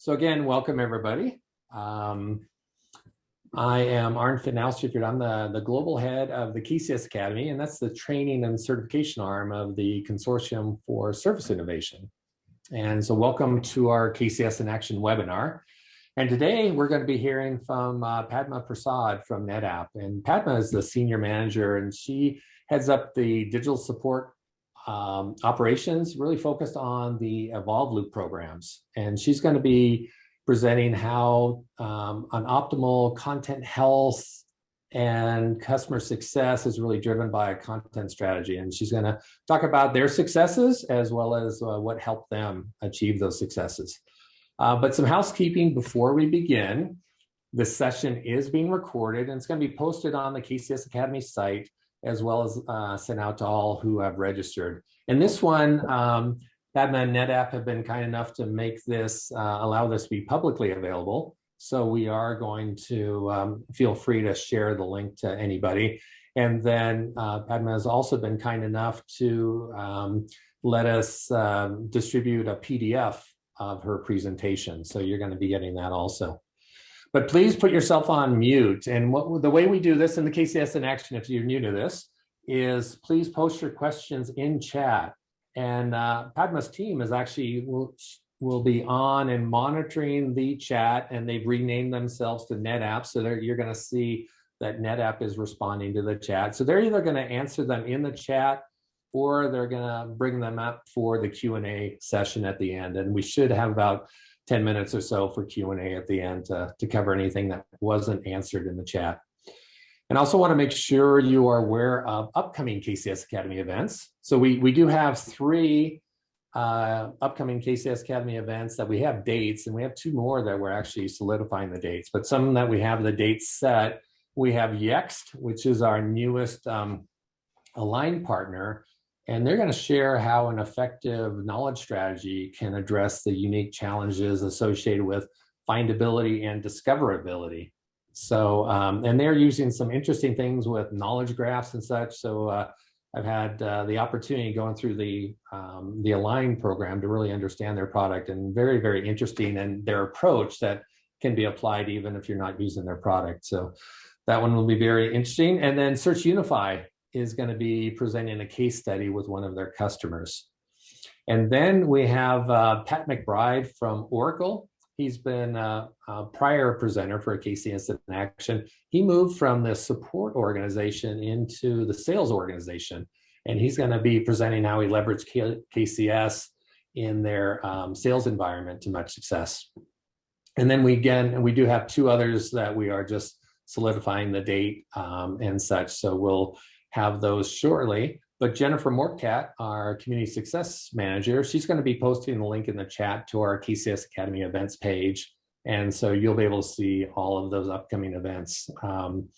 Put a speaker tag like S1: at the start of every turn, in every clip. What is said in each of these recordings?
S1: So again, welcome everybody. Um, I am Arnd Fitnaustriffert. I'm the, the global head of the KCS Academy, and that's the training and certification arm of the Consortium for Service Innovation. And so welcome to our KCS in Action webinar. And today we're going to be hearing from uh, Padma Prasad from NetApp. And Padma is the senior manager, and she heads up the digital support um, operations really focused on the Evolve Loop programs. And she's going to be presenting how um, an optimal content health and customer success is really driven by a content strategy. And she's going to talk about their successes as well as uh, what helped them achieve those successes. Uh, but some housekeeping before we begin. This session is being recorded and it's going to be posted on the KCS Academy site as well as uh, sent out to all who have registered. And this one, um, Padma and NetApp have been kind enough to make this, uh, allow this to be publicly available. So we are going to um, feel free to share the link to anybody. And then uh, Padma has also been kind enough to um, let us um, distribute a PDF of her presentation. So you're going to be getting that also. But please put yourself on mute. And what the way we do this in the KCS in action, if you're new to this, is please post your questions in chat. And uh, Padma's team is actually will, will be on and monitoring the chat and they've renamed themselves to NetApp. So you're going to see that NetApp is responding to the chat. So they're either going to answer them in the chat or they're going to bring them up for the Q&A session at the end. And we should have about 10 minutes or so for Q&A at the end to, to cover anything that wasn't answered in the chat. And also want to make sure you are aware of upcoming KCS Academy events. So we, we do have three uh, upcoming KCS Academy events that we have dates, and we have two more that we're actually solidifying the dates, but some that we have the dates set. We have Yext, which is our newest um, aligned partner, and they're going to share how an effective knowledge strategy can address the unique challenges associated with findability and discoverability. So, um, and they're using some interesting things with knowledge graphs and such. So uh, I've had uh, the opportunity going through the, um, the Align program to really understand their product and very, very interesting and their approach that can be applied even if you're not using their product. So that one will be very interesting. And then SearchUnify is going to be presenting a case study with one of their customers. And then we have uh, Pat McBride from Oracle. He's been a, a prior presenter for a KCS in Action. He moved from the support organization into the sales organization. And he's going to be presenting how he leveraged K KCS in their um, sales environment to much success. And then we again, we do have two others that we are just solidifying the date um, and such. So we'll have those shortly. But Jennifer Morkat, our community success manager, she's going to be posting the link in the chat to our KCS Academy events page. And so you'll be able to see all of those upcoming events. Um,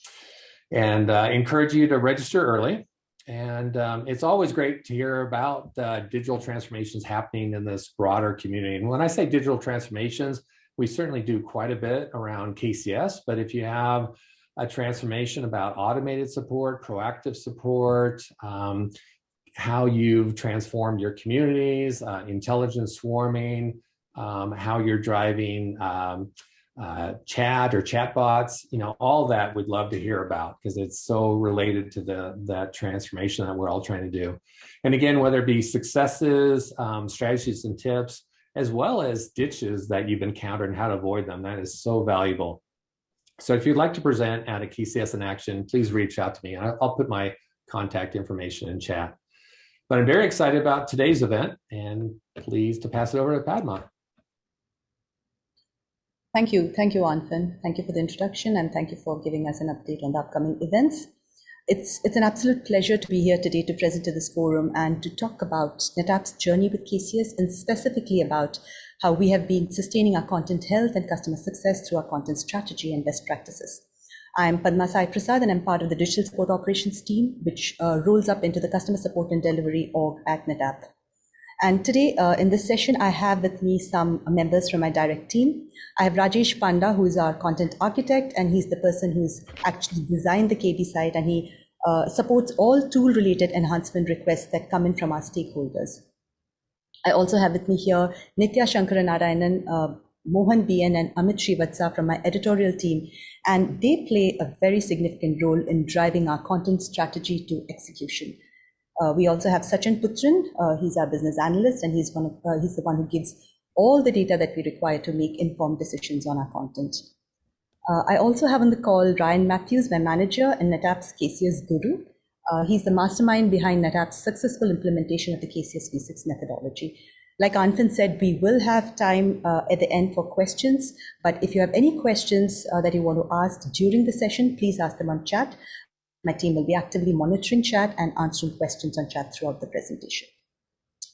S1: and uh, encourage you to register early. And um, it's always great to hear about uh, digital transformations happening in this broader community. And when I say digital transformations, we certainly do quite a bit around KCS, but if you have a transformation about automated support, proactive support, um, how you've transformed your communities, uh, intelligent swarming, um, how you're driving um, uh, chat or chatbots, you know, all that we'd love to hear about because it's so related to the that transformation that we're all trying to do. And again, whether it be successes, um, strategies and tips, as well as ditches that you've encountered and how to avoid them, that is so valuable. So if you'd like to present at a KCS in action, please reach out to me. And I'll put my contact information in chat. But I'm very excited about today's event and pleased to pass it over to Padma.
S2: Thank you. Thank you, Anfin. Thank you for the introduction and thank you for giving us an update on the upcoming events. It's, it's an absolute pleasure to be here today to present to this forum and to talk about NetApp's journey with KCS and specifically about how we have been sustaining our content health and customer success through our content strategy and best practices. I'm Padma Sai Prasad and I'm part of the digital support operations team, which uh, rolls up into the customer support and delivery org at NetApp. And today uh, in this session, I have with me some members from my direct team. I have Rajesh Panda, who is our content architect, and he's the person who's actually designed the KB site and he uh, supports all tool related enhancement requests that come in from our stakeholders. I also have with me here Nitya Shankaranarayanan, uh, Mohan BN and Amit Srivatsa from my editorial team, and they play a very significant role in driving our content strategy to execution. Uh, we also have Sachin Putran. Uh, he's our business analyst, and he's one of, uh, he's the one who gives all the data that we require to make informed decisions on our content. Uh, I also have on the call Ryan Matthews, my manager, and NetApp's KCS Guru. Uh, he's the mastermind behind NetApp's successful implementation of the KCS V6 methodology. Like Anfin said, we will have time uh, at the end for questions, but if you have any questions that you want to ask during the session, please ask them on chat. My team will be actively monitoring chat and answering questions on chat throughout the presentation.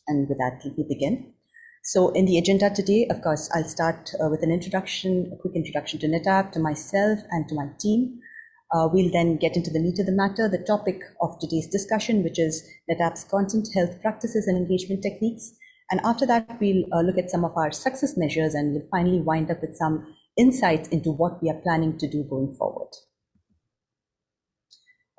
S2: And with that, let me begin. So in the agenda today, of course, I'll start uh, with an introduction, a quick introduction to NetApp, to myself and to my team. Uh, we'll then get into the meat of the matter, the topic of today's discussion, which is NetApp's content health practices and engagement techniques. And after that, we'll uh, look at some of our success measures and we'll finally wind up with some insights into what we are planning to do going forward.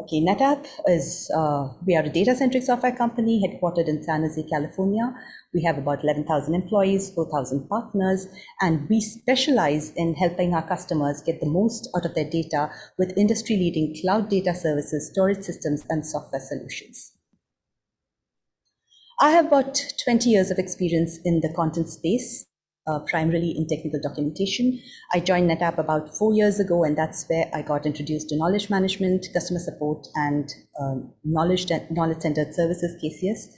S2: Okay, NetApp is, uh, we are a data-centric software company headquartered in San Jose, California. We have about 11,000 employees, 4,000 partners, and we specialize in helping our customers get the most out of their data with industry-leading cloud data services, storage systems, and software solutions. I have about 20 years of experience in the content space, uh, primarily in technical documentation. I joined NetApp about four years ago, and that's where I got introduced to knowledge management, customer support, and uh, knowledge, knowledge centered services, KCS.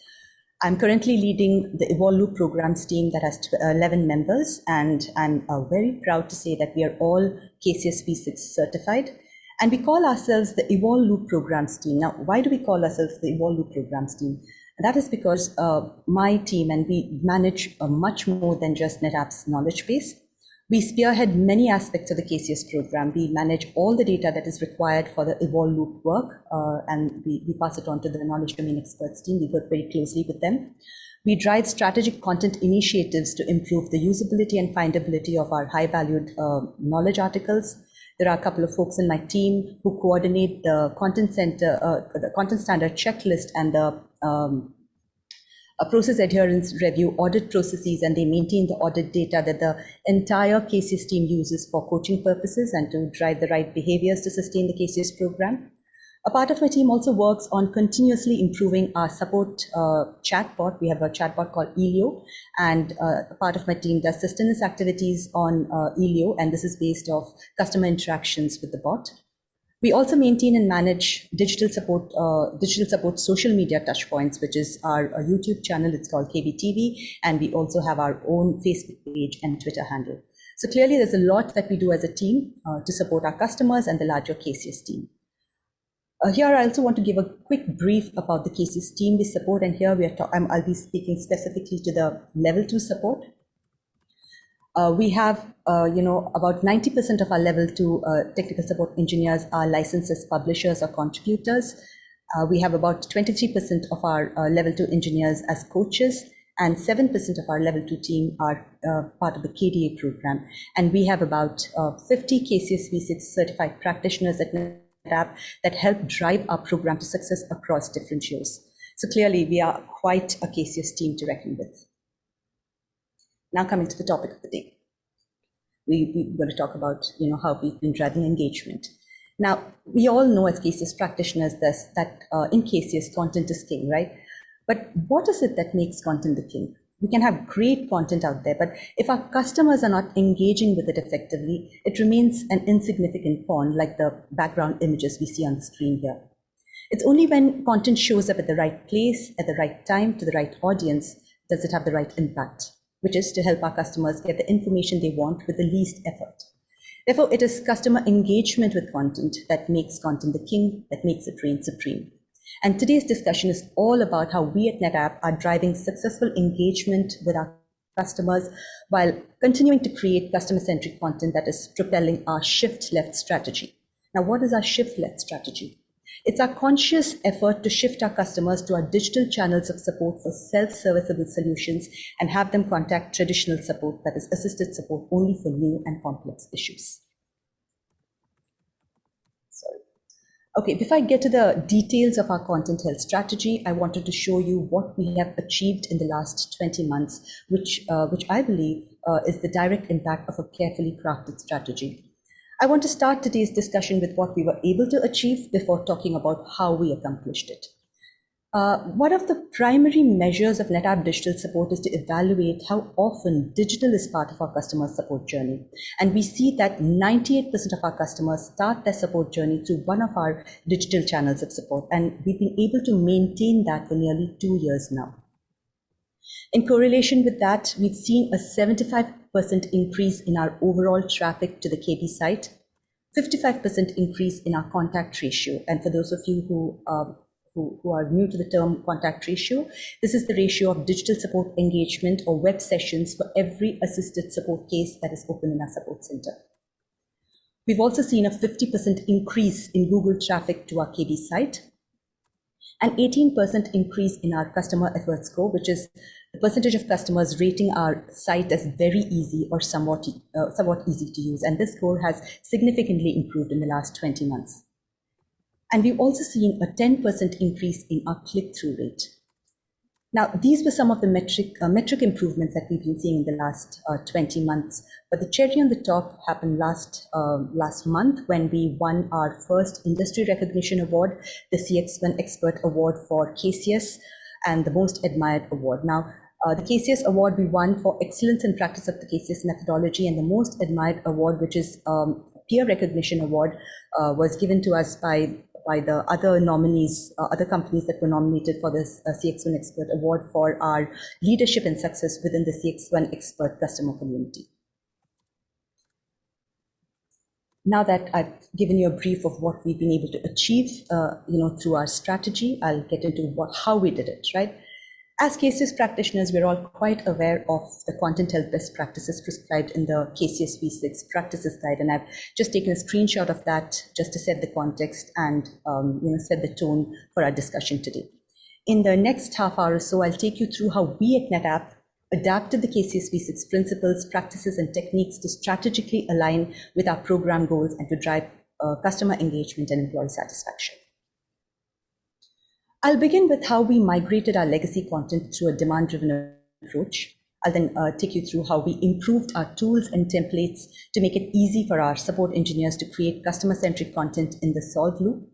S2: I'm currently leading the Evolve Loop programs team that has 11 members, and I'm uh, very proud to say that we are all KCS V6 certified. And we call ourselves the Evolve Loop programs team. Now, why do we call ourselves the Evolve Loop programs team? That is because uh, my team and we manage uh, much more than just NetApp's knowledge base. We spearhead many aspects of the KCS program. We manage all the data that is required for the Evolve Loop work, uh, and we, we pass it on to the knowledge domain experts team. We work very closely with them. We drive strategic content initiatives to improve the usability and findability of our high valued uh, knowledge articles. There are a couple of folks in my team who coordinate the content center, uh, the content standard checklist and the um, a process adherence review audit processes and they maintain the audit data that the entire KCS team uses for coaching purposes and to drive the right behaviors to sustain the KCS program. A part of my team also works on continuously improving our support uh, chatbot. We have a chatbot called Elio, and uh, a part of my team does sustenance activities on uh, Elio, and this is based off customer interactions with the bot. We also maintain and manage digital support, uh, digital support social media touchpoints, which is our, our, YouTube channel. It's called KBTV, and we also have our own Facebook page and Twitter handle. So clearly, there's a lot that we do as a team uh, to support our customers and the larger KCS team. Uh, here, I also want to give a quick brief about the KCS team we support, and here we are. I'll be speaking specifically to the level two support. Uh, we have, uh, you know, about 90% of our level two uh, technical support engineers are licensed as publishers or contributors. Uh, we have about 23% of our uh, level two engineers as coaches, and 7% of our level two team are uh, part of the KDE program. And we have about 50 KCS V6 certified practitioners at NetApp that help drive our program to success across different shows. So clearly, we are quite a KCS team to reckon with. Now coming to the topic of the day. We, we're going to talk about, you know, how we've been driving engagement. Now, we all know as KCS practitioners this, that uh, in KCS, content is king, right? But what is it that makes content the king? We can have great content out there, but if our customers are not engaging with it effectively, it remains an insignificant pawn like the background images we see on the screen here. It's only when content shows up at the right place, at the right time, to the right audience, does it have the right impact which is to help our customers get the information they want with the least effort. Therefore, it is customer engagement with content that makes content the king, that makes it reign supreme. And today's discussion is all about how we at NetApp are driving successful engagement with our customers while continuing to create customer centric content that is propelling our shift left strategy. Now, what is our shift left strategy? It's our conscious effort to shift our customers to our digital channels of support for self-serviceable solutions and have them contact traditional support, that is assisted support only for new and complex issues. Sorry. Okay, before I get to the details of our content health strategy, I wanted to show you what we have achieved in the last 20 months, which, uh, which I believe uh, is the direct impact of a carefully crafted strategy. I want to start today's discussion with what we were able to achieve before talking about how we accomplished it. Uh, one of the primary measures of NetApp digital support is to evaluate how often digital is part of our customer support journey. And we see that 98% of our customers start their support journey through one of our digital channels of support. And we've been able to maintain that for nearly two years now. In correlation with that, we've seen a 75% increase in our overall traffic to the KB site, 55% increase in our contact ratio. And for those of you who um, who, who are new to the term contact ratio. This is the ratio of digital support engagement or web sessions for every assisted support case that is open in our support center. We've also seen a 50% increase in Google traffic to our KB site, an 18% increase in our customer effort score, which is the percentage of customers rating our site as very easy or somewhat, uh, somewhat easy to use. And this score has significantly improved in the last 20 months. And we've also seen a 10% increase in our click-through rate. Now, these were some of the metric, uh, metric improvements that we've been seeing in the last uh, 20 months. But the cherry on the top happened last, uh, last month when we won our first industry recognition award, the CXone Expert Award for KCS, and the Most Admired Award. Now, uh, the KCS award we won for excellence in practice of the KCS methodology, and the Most Admired Award, which is um, peer recognition award, uh, was given to us by by the other nominees, uh, other companies that were nominated for this uh, CXone Expert Award for our leadership and success within the CXone Expert customer community. Now that I've given you a brief of what we've been able to achieve, uh, you know, through our strategy, I'll get into what how we did it, right? As KCS practitioners, we're all quite aware of the content health best practices prescribed in the KCS V6 practices guide, and I've just taken a screenshot of that just to set the context and um, you know set the tone for our discussion today. In the next half hour or so, I'll take you through how we at NetApp adapted the KCS V6 principles, practices, and techniques to strategically align with our program goals and to drive uh, customer engagement and employee satisfaction. I'll begin with how we migrated our legacy content through a demand-driven approach. I'll then uh, take you through how we improved our tools and templates to make it easy for our support engineers to create customer-centric content in the solve loop.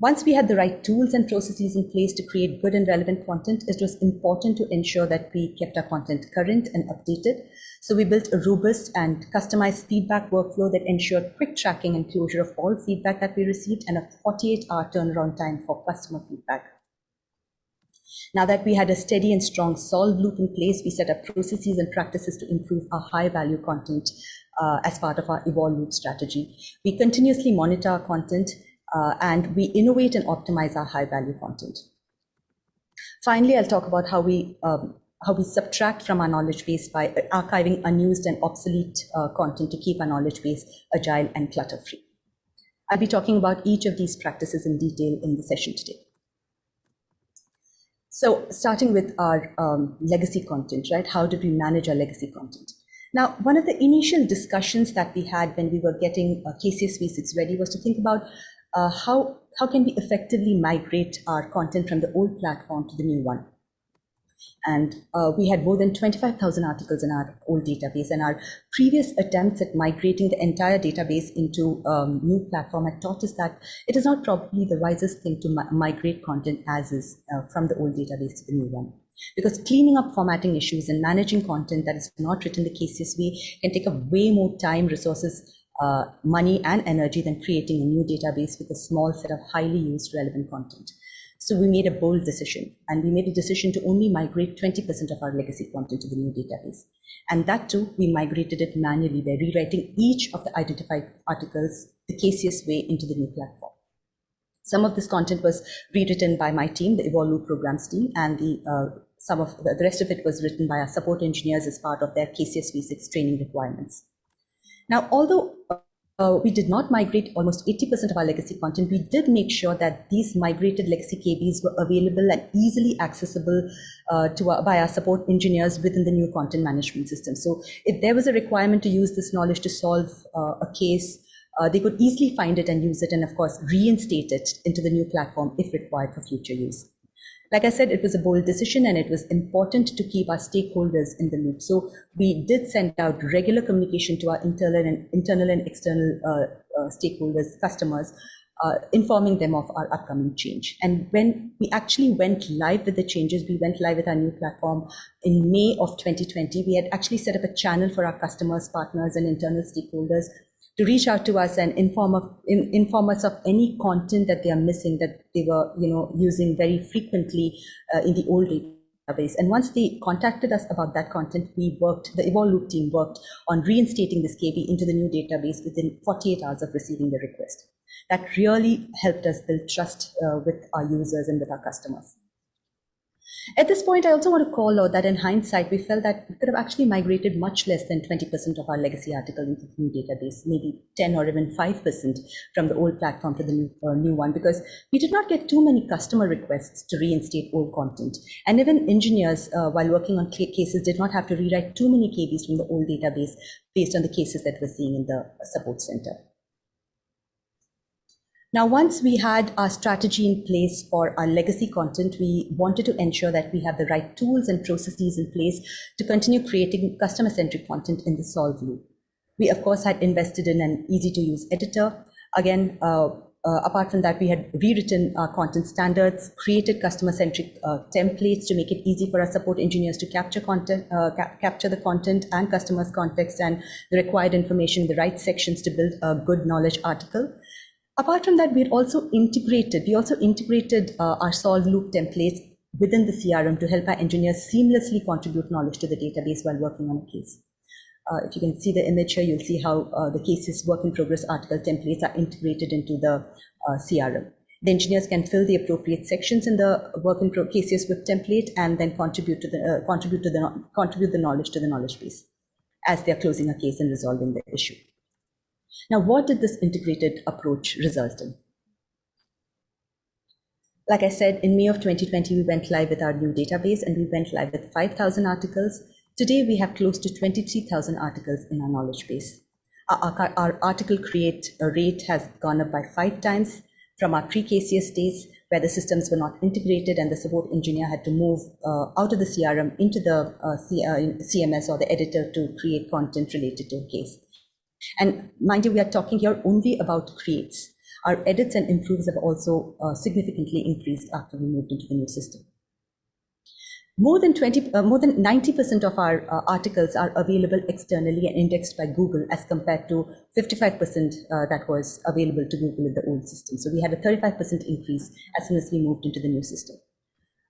S2: Once we had the right tools and processes in place to create good and relevant content, it was important to ensure that we kept our content current and updated. So we built a robust and customized feedback workflow that ensured quick tracking and closure of all feedback that we received and a 48 hour turnaround time for customer feedback. Now that we had a steady and strong solve loop in place, we set up processes and practices to improve our high value content uh, as part of our evolve loop strategy. We continuously monitor our content uh, and we innovate and optimize our high value content. Finally, I'll talk about how we um, how we subtract from our knowledge base by archiving unused and obsolete uh, content to keep our knowledge base agile and clutter free. I'll be talking about each of these practices in detail in the session today. So starting with our um, legacy content, right? How did we manage our legacy content? Now, one of the initial discussions that we had when we were getting uh, KCS V6 ready was to think about uh, how, how can we effectively migrate our content from the old platform to the new one. And uh, we had more than 25,000 articles in our old database. And our previous attempts at migrating the entire database into a um, new platform had taught us that it is not probably the wisest thing to mi migrate content as is uh, from the old database to the new one. Because cleaning up formatting issues and managing content that is not written the way can take up way more time, resources, uh, money and energy than creating a new database with a small set of highly used relevant content. So we made a bold decision and we made a decision to only migrate 20% of our legacy content to the new database. And that too, we migrated it manually by rewriting each of the identified articles the KCS way into the new platform. Some of this content was rewritten by my team, the Evolve programs team, and the uh, some of the, the rest of it was written by our support engineers as part of their KCS V6 training requirements. Now, although uh, we did not migrate almost 80% of our legacy content, we did make sure that these migrated legacy KBs were available and easily accessible uh, to our, by our support engineers within the new content management system. So if there was a requirement to use this knowledge to solve uh, a case, uh, they could easily find it and use it, and of course, reinstate it into the new platform if required for future use. Like I said, it was a bold decision and it was important to keep our stakeholders in the loop. So we did send out regular communication to our internal and internal and external uh, uh, stakeholders, customers, uh, informing them of our upcoming change. And when we actually went live with the changes, we went live with our new platform in May of 2020. We had actually set up a channel for our customers, partners, and internal stakeholders to reach out to us and inform, of, in, inform us of any content that they are missing that they were you know using very frequently uh, in the old database. And once they contacted us about that content, we worked, the Evolve Loop team worked on reinstating this KB into the new database within 48 hours of receiving the request. That really helped us build trust uh, with our users and with our customers. At this point, I also want to call out that in hindsight, we felt that we could have actually migrated much less than 20% of our legacy articles into the new database, maybe 10 or even 5% from the old platform to the new, uh, new one, because we did not get too many customer requests to reinstate old content. And even engineers, uh, while working on cases, did not have to rewrite too many KBs from the old database based on the cases that we're seeing in the support center. Now, once we had our strategy in place for our legacy content, we wanted to ensure that we have the right tools and processes in place to continue creating customer centric content in the Solve loop. We, of course, had invested in an easy to use editor. Again, uh, uh, apart from that, we had rewritten our content standards, created customer-centric uh, templates to make it easy for our support engineers to capture content, uh, cap capture the content and customers' context and the required information in the right sections to build a good knowledge article. Apart from that, we're also integrated. We also integrated uh, our solve loop templates within the CRM to help our engineers seamlessly contribute knowledge to the database while working on a case. Uh, if you can see the image here, you'll see how uh, the cases work in progress article templates are integrated into the uh, CRM. The engineers can fill the appropriate sections in the work in progress cases with template and then contribute to the uh, contribute to the contribute the knowledge to the knowledge base as they are closing a case and resolving the issue. Now, what did this integrated approach result in? Like I said, in May of 2020, we went live with our new database and we went live with 5,000 articles. Today, we have close to 23,000 articles in our knowledge base. Our, our, article create rate has gone up by five times from our pre-KCS days where the systems were not integrated and the support engineer had to move uh, out of the CRM into the uh, C, uh, CMS or the editor to create content related to a case. And mind you, we are talking here only about creates. Our edits and improves have also uh, significantly increased after we moved into the new system. More than 20, uh, more than 90% of our uh, articles are available externally and indexed by Google as compared to 55% uh, that was available to Google in the old system. So we had a 35% increase as soon as we moved into the new system.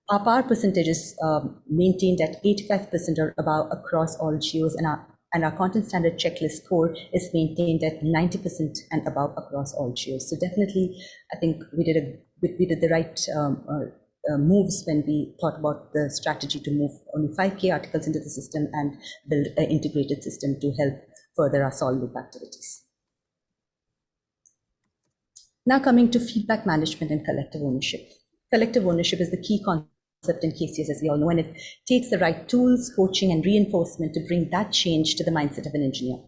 S2: Our power percentage is um, maintained at 85% or above across all geos and our and our content standard checklist score is maintained at 90% and above across all geos. So definitely, I think we did a we, did the right um, uh, uh, moves when we thought about the strategy to move only 5k articles into the system and build an integrated system to help further our solve loop activities. Now coming to feedback management and collective ownership. Collective ownership is the key concept in KCS, as we all know, and it takes the right tools, coaching, and reinforcement to bring that change to the mindset of an engineer.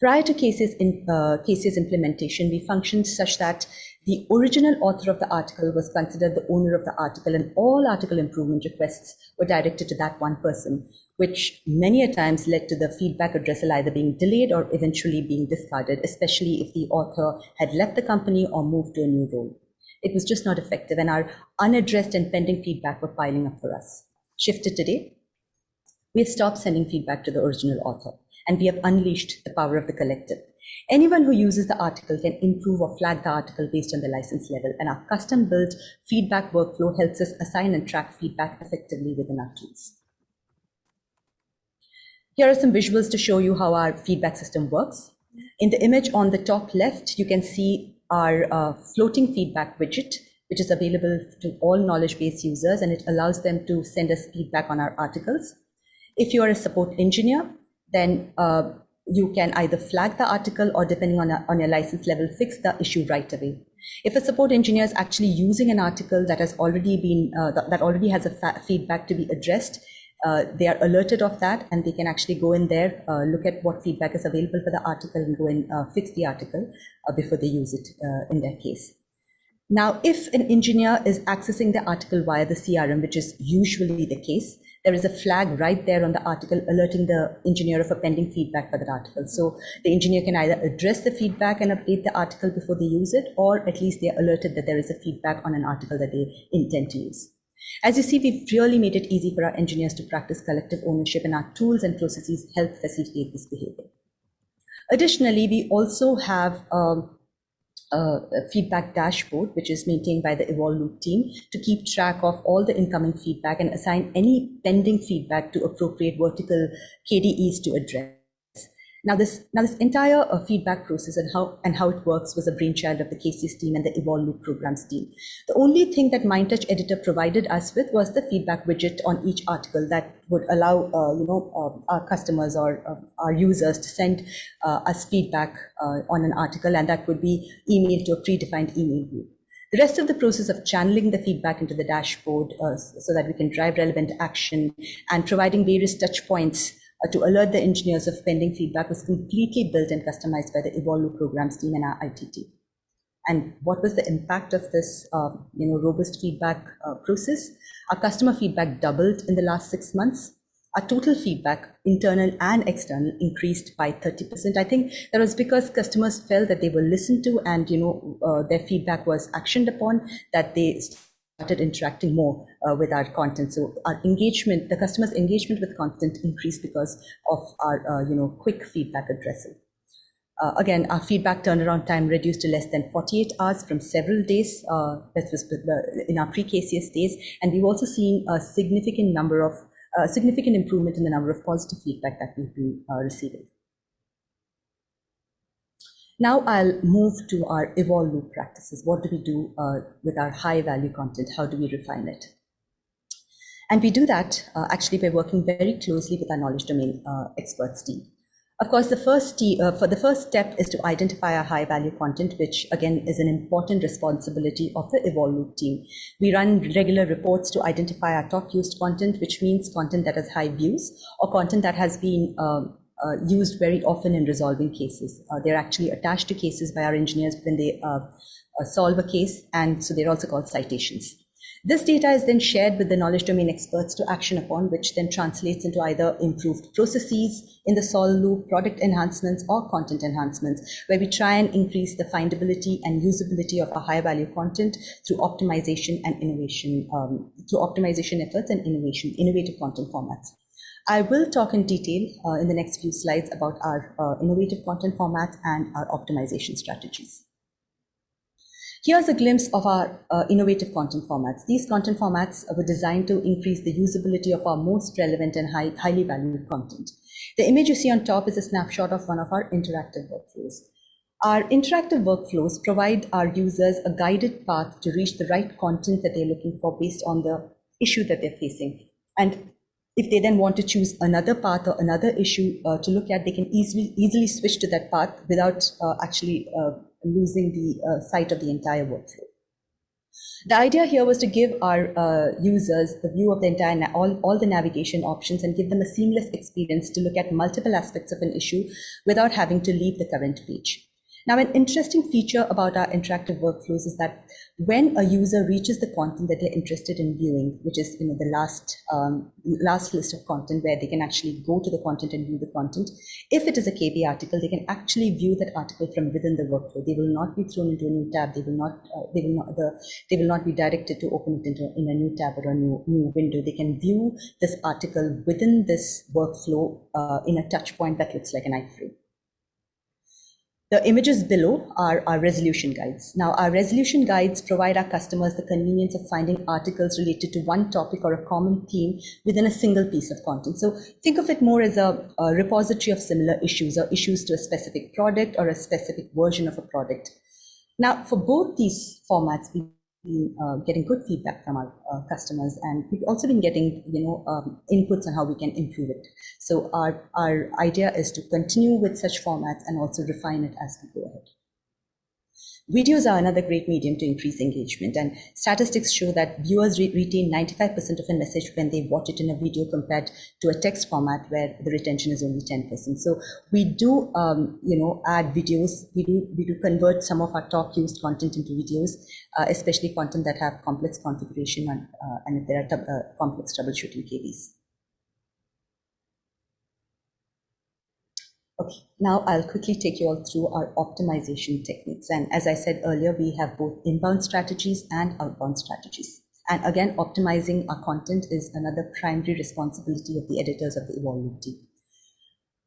S2: Prior to KCS, in, uh, KCS implementation, we functioned such that the original author of the article was considered the owner of the article, and all article improvement requests were directed to that one person, which many a times led to the feedback addressal either being delayed or eventually being discarded, especially if the author had left the company or moved to a new role. It was just not effective, and our unaddressed and pending feedback were piling up for us. Shifted today, we have stopped sending feedback to the original author, and we have unleashed the power of the collective. Anyone who uses the article can improve or flag the article based on the license level, and our custom built feedback workflow helps us assign and track feedback effectively within our tools. Here are some visuals to show you how our feedback system works. In the image on the top left, you can see our uh, floating feedback widget, which is available to all knowledge base users, and it allows them to send us feedback on our articles. If you are a support engineer, then uh, you can either flag the article or depending on, a, on your license level, fix the issue right away. If a support engineer is actually using an article that has already been, uh, that already has a feedback to be addressed, uh, they are alerted of that and they can actually go in there, uh, look at what feedback is available for the article and go and uh, fix the article uh, before they use it uh, in their case. Now, if an engineer is accessing the article via the CRM, which is usually the case, there is a flag right there on the article alerting the engineer of a pending feedback for that article. So the engineer can either address the feedback and update the article before they use it, or at least they're alerted that there is a feedback on an article that they intend to use. As you see, we've really made it easy for our engineers to practice collective ownership and our tools and processes help facilitate this behavior. Additionally, we also have um, a feedback dashboard, which is maintained by the Evolve Loop team to keep track of all the incoming feedback and assign any pending feedback to appropriate vertical KDEs to address. Now this, now this entire uh, feedback process and how, and how it works was a brainchild of the KCS team and the Evolve Loop programs team. The only thing that MindTouch Editor provided us with was the feedback widget on each article that would allow, uh, you know, uh, our customers or uh, our users to send uh, us feedback uh, on an article and that would be emailed to a predefined email group. The rest of the process of channeling the feedback into the dashboard so that we can drive relevant action and providing various touch points uh, to alert the engineers of pending feedback was completely built and customized by the Loop programs team and our IT team. And what was the impact of this, uh, you know, robust feedback uh, process? Our customer feedback doubled in the last six months. Our total feedback, internal and external, increased by 30%. I think that was because customers felt that they were listened to and, you know, uh, their feedback was actioned upon, that they started interacting more uh, with our content. So our engagement, the customer's engagement with content increased because of our, uh, you know, quick feedback addressing. Uh, again, our feedback turnaround time reduced to less than 48 hours from several days. Uh, that was in our pre-KCS days, and we've also seen a significant number of significant improvement in the number of positive feedback that we've been uh, receiving. Now I'll move to our evolve loop practices. What do we do uh, with our high value content? How do we refine it? And we do that uh, actually by working very closely with our knowledge domain uh, experts team. Of course, the first uh, for the first step is to identify our high value content, which again is an important responsibility of the Evolve Loop team. We run regular reports to identify our top used content, which means content that has high views or content that has been um, uh, used very often in resolving cases. Uh, they're actually attached to cases by our engineers when they uh, uh, solve a case, and so they're also called citations. This data is then shared with the knowledge domain experts to action upon, which then translates into either improved processes in the solve loop, product enhancements, or content enhancements, where we try and increase the findability and usability of our high value content through optimization and innovation, um, through optimization efforts and innovation, innovative content formats. I will talk in detail uh, in the next few slides about our uh, innovative content formats and our optimization strategies. Here's a glimpse of our uh, innovative content formats. These content formats were designed to increase the usability of our most relevant and high, highly valued content. The image you see on top is a snapshot of one of our interactive workflows. Our interactive workflows provide our users a guided path to reach the right content that they're looking for based on the issue that they're facing. And if they then want to choose another path or another issue uh, to look at, they can easily easily switch to that path without uh, actually uh, losing the uh, sight of the entire workflow. The idea here was to give our uh, users the view of the entire all, all the navigation options and give them a seamless experience to look at multiple aspects of an issue without having to leave the current page. Now, an interesting feature about our interactive workflows is that when a user reaches the content that they're interested in viewing, which is you know the last um, last list of content where they can actually go to the content and view the content, if it is a KB article, they can actually view that article from within the workflow. They will not be thrown into a new tab. They will not uh, they will not the they will not be directed to open it into in a new tab or a new new window. They can view this article within this workflow uh, in a touch point that looks like an iframe. The images below are our resolution guides. Now, our resolution guides provide our customers the convenience of finding articles related to one topic or a common theme within a single piece of content. So think of it more as a, a repository of similar issues or issues to a specific product or a specific version of a product. Now, for both these formats, we been uh, getting good feedback from our uh, customers and we've also been getting you know um, inputs on how we can improve it. So our our idea is to continue with such formats and also refine it as we go ahead Videos are another great medium to increase engagement, and statistics show that viewers re- retain 95% of a message when they watch it in a video compared to a text format where the retention is only 10%. So we do, um, you know, add videos. We do we do convert some of our top used content into videos, uh, especially content that have complex configuration and, uh, and if there are uh, complex troubleshooting KBs. Okay, now I'll quickly take you all through our optimization techniques. And as I said earlier, we have both inbound strategies and outbound strategies. And again, optimizing our content is another primary responsibility of the editors of the Evolve team.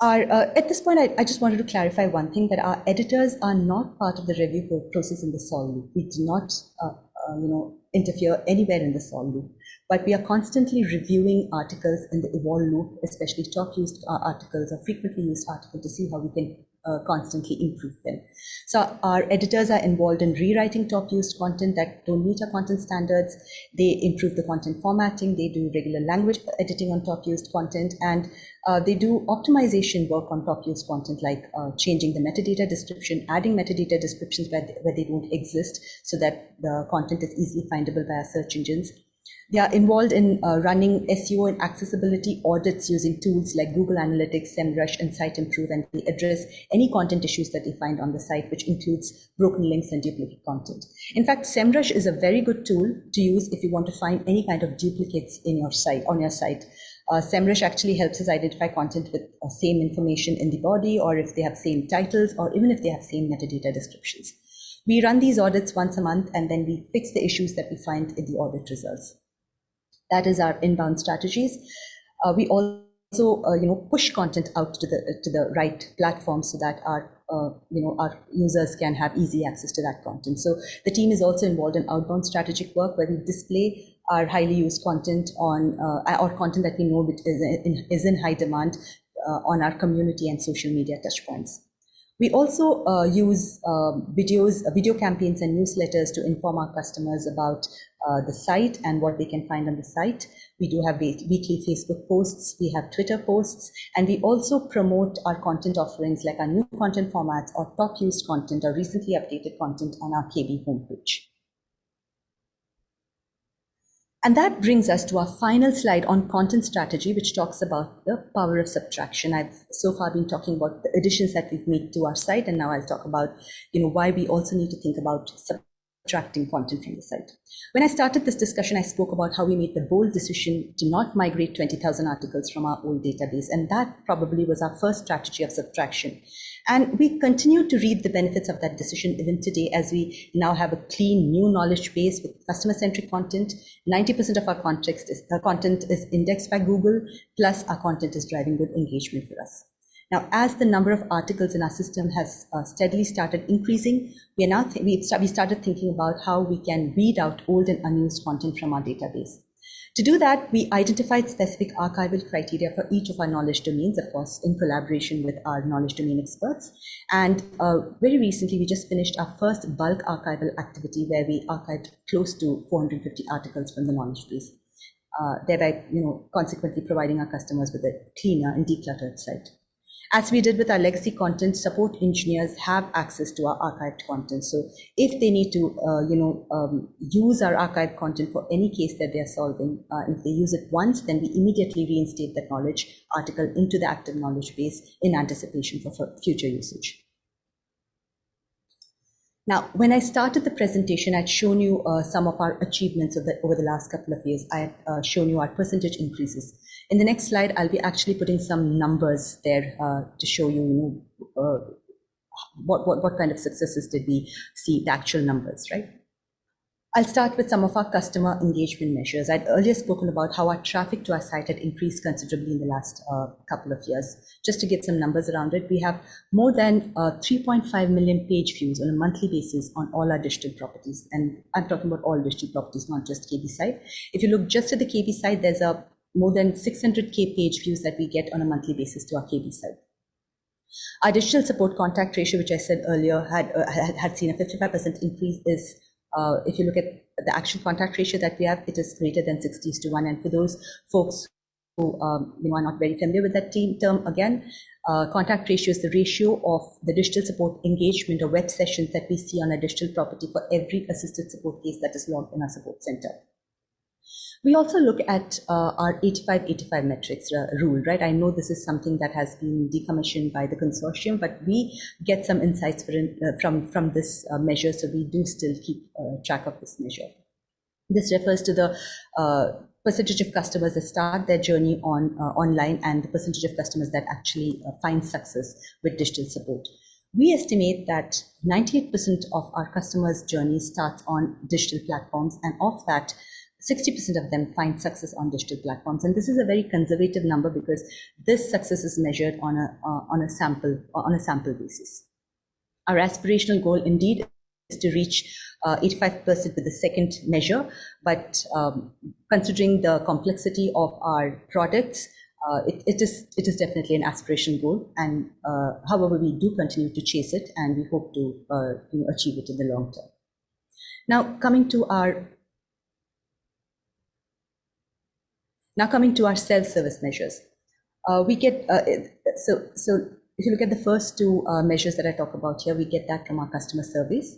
S2: Our, uh, at this point, I, I, just wanted to clarify one thing that our editors are not part of the review process in the Solve loop. We do not, uh, uh, you know, interfere anywhere in the Solve loop. But we are constantly reviewing articles in the evolve loop, especially top used uh, articles or frequently used articles to see how we can uh, constantly improve them. So our editors are involved in rewriting top used content that don't meet our content standards. They improve the content formatting. They do regular language editing on top used content, and uh, they do optimization work on top used content, like uh, changing the metadata description, adding metadata descriptions where they, where they don't exist, so that the content is easily findable by our search engines they are involved in uh, running SEO and accessibility audits using tools like Google Analytics, SEMrush, and Siteimprove, and they address any content issues that they find on the site, which includes broken links and duplicate content. In fact, SEMrush is a very good tool to use if you want to find any kind of duplicates in your site on your site. Uh, SEMrush actually helps us identify content with uh, same information in the body, or if they have same titles, or even if they have same metadata descriptions. We run these audits once a month, and then we fix the issues that we find in the audit results. That is our inbound strategies. Uh, we also, uh, you know, push content out to the to the right platform so that our uh, you know our users can have easy access to that content. So the team is also involved in outbound strategic work where we display our highly used content on uh, or content that we know is in, is in high demand uh, on our community and social media touchpoints. We also uh, use uh, videos, video campaigns and newsletters to inform our customers about uh, the site and what they can find on the site. We do have weekly Facebook posts, we have Twitter posts, and we also promote our content offerings like our new content formats or top used content or recently updated content on our KB homepage. And that brings us to our final slide on content strategy, which talks about the power of subtraction. I've so far been talking about the additions that we've made to our site, and now I'll talk about, you know, why we also need to think about subtracting content from the site. When I started this discussion, I spoke about how we made the bold decision to not migrate 20,000 articles from our old database, and that probably was our first strategy of subtraction. And we continue to reap the benefits of that decision even today as we now have a clean new knowledge base with customer centric content. 90% of our context is, uh, content is indexed by Google, plus our content is driving good engagement for us. Now, as the number of articles in our system has uh, steadily started increasing, we are now we, st- we started thinking about how we can weed out old and unused content from our database. To do that, we identified specific archival criteria for each of our knowledge domains, of course, in collaboration with our knowledge domain experts. And uh, very recently, we just finished our first bulk archival activity where we archived close to 450 articles from the knowledge base, uh, thereby, you know, consequently providing our customers with a cleaner and decluttered site. As we did with our legacy content, support engineers have access to our archived content. So if they need to, uh, you know, um, use our archived content for any case that they are solving, uh, if they use it once, then we immediately reinstate that knowledge article into the active knowledge base in anticipation for future usage. Now, when I started the presentation, I'd shown you uh, some of our achievements the, over the last couple of years. I had uh, shown you our percentage increases. In the next slide, I'll be actually putting some numbers there uh, to show you, you know, uh, what, what, what kind of successes did we see, the actual numbers, right? I'll start with some of our customer engagement measures. I'd earlier spoken about how our traffic to our site had increased considerably in the last uh, couple of years. Just to get some numbers around it, we have more than uh, 3.5 million page views on a monthly basis on all our digital properties. And I'm talking about all digital properties, not just KB site. If you look just at the KB site, there's a more than 600k page views that we get on a monthly basis to our KB site. Our digital support contact ratio, which I said earlier, had uh, had, seen a 55% increase. Is uh, if you look at the actual contact ratio that we have, it is greater than 60 to one. And for those folks who um, you know, are not very familiar with that team term, again, uh, contact ratio is the ratio of the digital support engagement or web sessions that we see on a digital property for every assisted support case that is logged in our support center. We also look at uh, our 85-85 metrics uh, rule, right? I know this is something that has been decommissioned by the consortium, but we get some insights uh, from, from this uh, measure, so we do still keep uh, track of this measure. This refers to the uh, percentage of customers that start their journey on online and the percentage of customers that actually find success with digital support. We estimate that 98% of our customers' journey starts on digital platforms, and of that, 60% of them find success on digital platforms. And this is a very conservative number because this success is measured on a, uh, on a sample on a sample basis. Our aspirational goal indeed is to reach 85% uh, with the second measure, but um, considering the complexity of our products, uh, it, it is it is definitely an aspiration goal, and uh, however we do continue to chase it, and we hope to uh, you know, achieve it in the long term. Now, coming to our Now coming to our self-service measures. Uh, we get, uh, so, so if you look at the first two uh, measures that I talk about here, we get that from our customer surveys.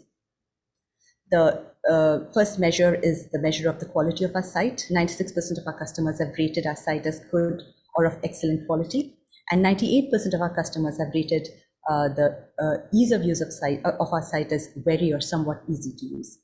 S2: The uh, first measure is the measure of the quality of our site. 96% of our customers have rated our site as good or of excellent quality. And 98% of our customers have rated uh, the uh, ease of use of, site, of our site as very or somewhat easy to use.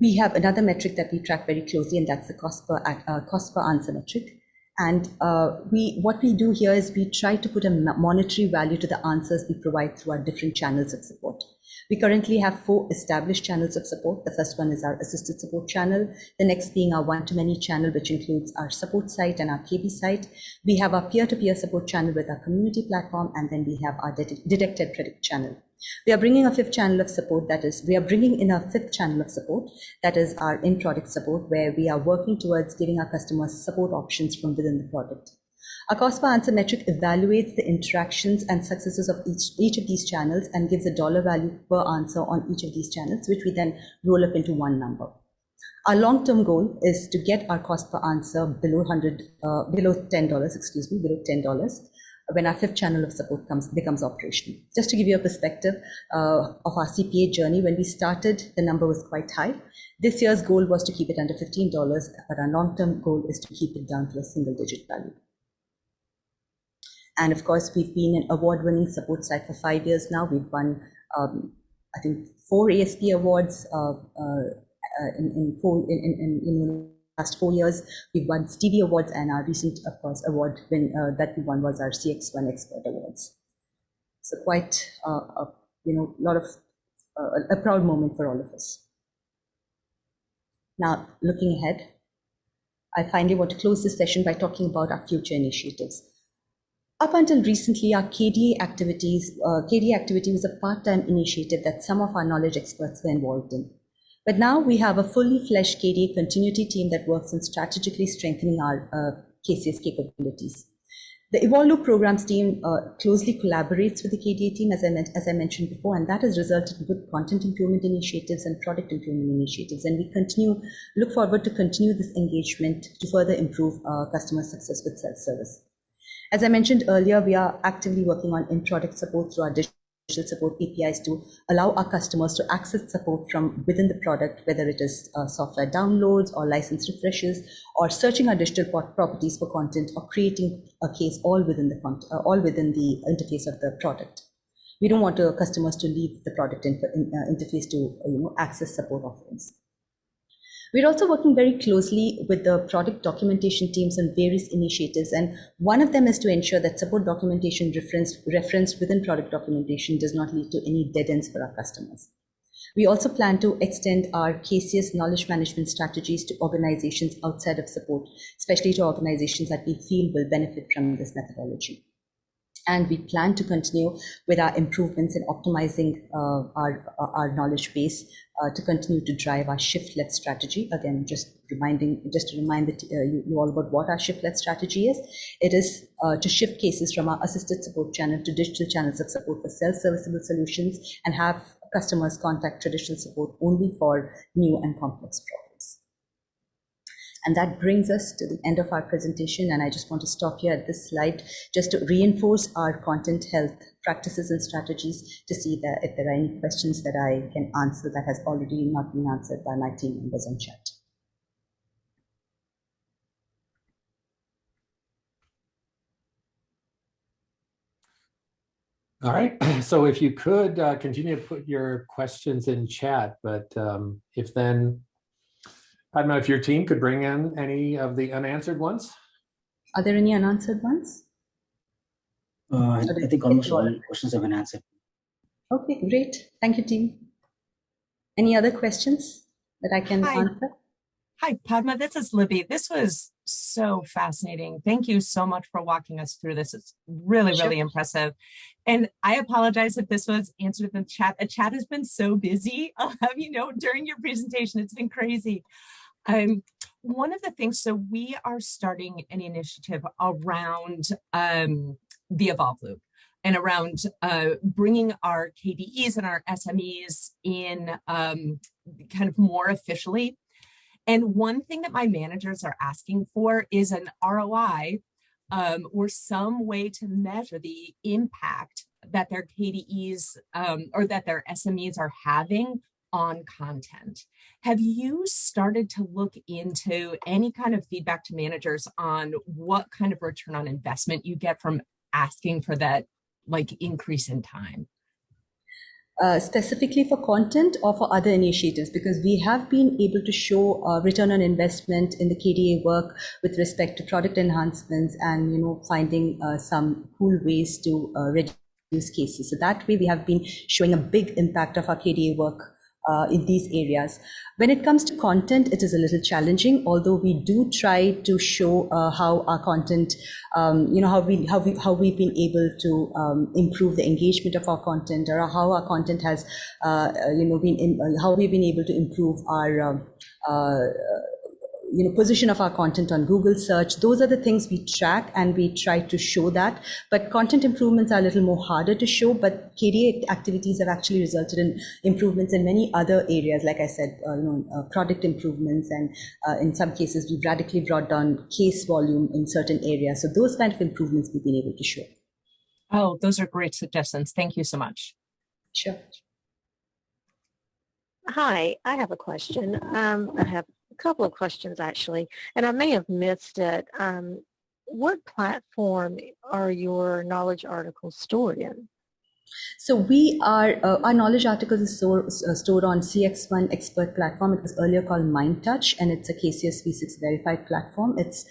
S2: We have another metric that we track very closely, and that's the cost per, uh, cost per answer metric. And uh, we, what we do here is we try to put a monetary value to the answers we provide through our different channels of support. We currently have four established channels of support. The first one is our assisted support channel. The next being our one-to-many channel, which includes our support site and our KB site. We have our peer-to-peer -peer support channel with our community platform, and then we have our detected predict channel. We are bringing a fifth channel of support that is, we are bringing in a fifth channel of support that is our in product support, where we are working towards giving our customers support options from within the product. Our cost per answer metric evaluates the interactions and successes of each, each of these channels and gives a dollar value per answer on each of these channels, which we then roll up into one number. Our long-term goal is to get our cost per answer below 100, uh, below $10, excuse me, below $10 when our fifth channel of support comes becomes operational. Just to give you a perspective uh, of our CPA journey, when we started, the number was quite high. This year's goal was to keep it under $15, but our long-term goal is to keep it down to a single-digit value. And of course, we've been an award-winning support site for five years now. We've won, um, I think, four ASP awards uh, uh, in, in, four, in, in, in last four years, we've won Stevie Awards, and our recent, of course, award win, uh, that we won was our CXone Expert Awards. So quite, uh, a, you know, lot of uh, a proud moment for all of us. Now, looking ahead, I finally want to close this session by talking about our future initiatives. Up until recently, our KDA activities, uh, KDA activity was a part-time initiative that some of our knowledge experts were involved in. But now we have a fully fleshed KDA continuity team that works on strategically strengthening our uh, KCS capabilities. The Evolve programs team uh, closely collaborates with the KDA team, as I, as I mentioned before, and that has resulted in good content improvement initiatives and product improvement initiatives. And we continue, look forward to continue this engagement to further improve uh, customer success with self-service. As I mentioned earlier, we are actively working on in-product support through our digital support APIs to allow our customers to access support from within the product, whether it is uh, software downloads or license refreshes, or searching our digital properties for content, or creating a case all within the uh, all within the interface of the product. We don't want our customers to leave the product in, uh, interface to you know access support offerings. We're also working very closely with the product documentation teams on various initiatives, and one of them is to ensure that support documentation referenced, referenced within product documentation does not lead to any dead ends for our customers. We also plan to extend our KCS knowledge management strategies to organizations outside of support, especially to organizations that we feel will benefit from this methodology and we plan to continue with our improvements in optimizing uh, our, our knowledge base uh, to continue to drive our shift left strategy. Again, just reminding, just to remind that, uh, you, you, all about what our shift left strategy is. It is uh, to shift cases from our assisted support channel to digital channels of support for self-serviceable solutions and have customers contact traditional support only for new and complex problems. And that brings us to the end of our presentation. And I just want to stop here at this slide just to reinforce our content health practices and strategies to see that if there are any questions that I can answer that has already not been answered by my team members on chat.
S1: All right. So if you could uh, continue to put your questions in chat, but um, if then, I don't know if your team could bring in any of the unanswered ones.
S2: Are there any unanswered ones?
S3: Uh, I think almost all questions have been answered.
S2: Okay, great. Thank you, team. Any other questions that I can
S4: Hi.
S2: answer?
S4: Hi, Padma. This is Libby. This was so fascinating. Thank you so much for walking us through this. It's really,
S2: Sure.
S4: really impressive. And I apologize if this was answered in the chat. The chat has been so busy. I'll have you know during your presentation, it's been crazy. Um, one of the things, so we are starting an initiative around um, the Evolve Loop and around uh, bringing our KDEs and our SMEs in um, kind of more officially. And one thing that my managers are asking for is an ROI um, or some way to measure the impact that their KDEs um, or that their SMEs are having on content. Have you started to look into any kind of feedback to managers on what kind of return on investment you get from asking for that like increase in time?
S2: uh, specifically for content or for other initiatives because we have been able to show uh, return on investment in the KDA work with respect to product enhancements and you know finding uh, some cool ways to uh, reduce cases. So that way we have been showing a big impact of our KDA work uh, in these areas. When it comes to content, it is a little challenging, although we do try to show uh, how our content, um, you know, how we how we how we've been able to um, improve the engagement of our content, or how our content has, uh, uh, you know, been in, uh, how we've been able to improve our. You know position of our content on google search those are the things we track and we try to show that but content improvements are a little more harder to show but kda activities have actually resulted in improvements in many other areas like i said uh, you know uh, product improvements and uh, in some cases we've radically brought down case volume in certain areas so those kind of improvements we've been able to show
S4: Oh, those are great suggestions. Thank you so much.
S2: sure
S5: Hi, I have a question. Um, I have a couple of questions actually, and I may have missed it. Um, what platform are your knowledge articles stored in?
S2: So we are, uh, our knowledge articles is uh, stored on CXone expert platform. It was earlier called MindTouch and it's a KCS V6 verified platform. It's,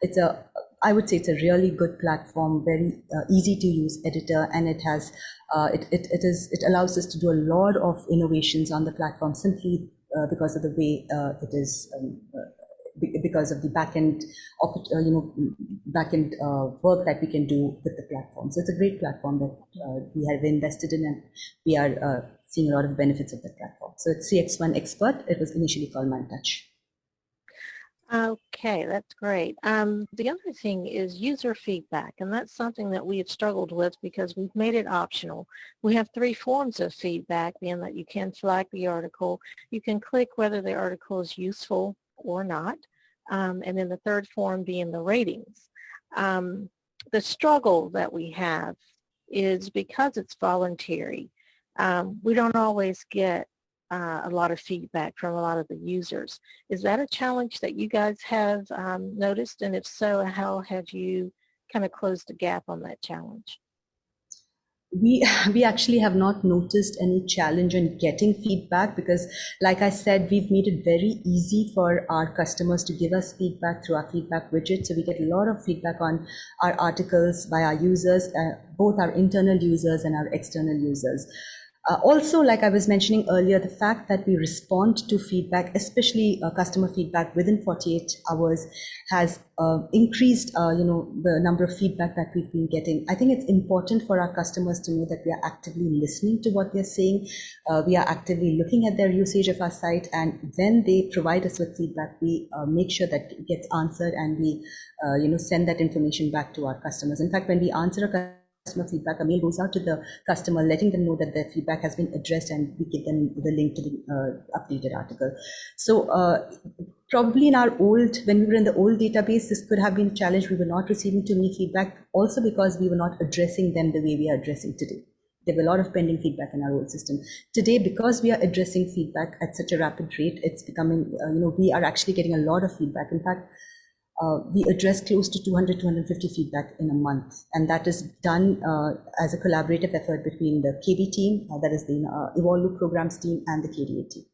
S2: it's a, I would say it's a really good platform, very uh, easy to use editor and it has, uh, it, it, it is, it allows us to do a lot of innovations on the platform simply uh, because of the way uh, it is um, uh, because of the backend, uh, you know, backend uh, work that we can do with the platform. So it's a great platform that we have invested in, and we are seeing a lot of benefits of that platform. So it's CXone Expert. It was initially called MindTouch.
S5: Okay, that's great. Um, the other thing is user feedback, and that's something that we have struggled with because we've made it optional. We have three forms of feedback, being that you can flag the article, you can click whether the article is useful or not, um, and then the third form being the ratings. Um, the struggle that we have is because it's voluntary, um, we don't always get uh, a lot of feedback from a lot of the users. Is that a challenge that you guys have um, noticed? And if so, how have you kind of closed the gap on that challenge?
S2: we we actually have not noticed any challenge in getting feedback because like i said we've made it very easy for our customers to give us feedback through our feedback widget so we get a lot of feedback on our articles by our users uh, both our internal users and our external users uh, also, like I was mentioning earlier, the fact that we respond to feedback, especially uh, customer feedback within 48 hours, has uh, increased, uh, you know, the number of feedback that we've been getting. I think it's important for our customers to know that we are actively listening to what they're saying. Uh, we are actively looking at their usage of our site, and when they provide us with feedback, we uh, make sure that it gets answered, and we, you know, send that information back to our customers. In fact, when we answer a customer feedback, a mail goes out to the customer letting them know that their feedback has been addressed and we give them the link to the uh, updated article. So uh, probably in our old, when we were in the old database, this could have been a challenge. We were not receiving too many feedback also because we were not addressing them the way we are addressing today. There were a lot of pending feedback in our old system. Today, because we are addressing feedback at such a rapid rate, it's becoming, uh, you know, we are actually getting a lot of feedback. In fact, uh, we address close to 200 250 feedback in a month and that is done uh, as a collaborative effort between the kb team uh, that is the uh, evolve loop programs team and the kda team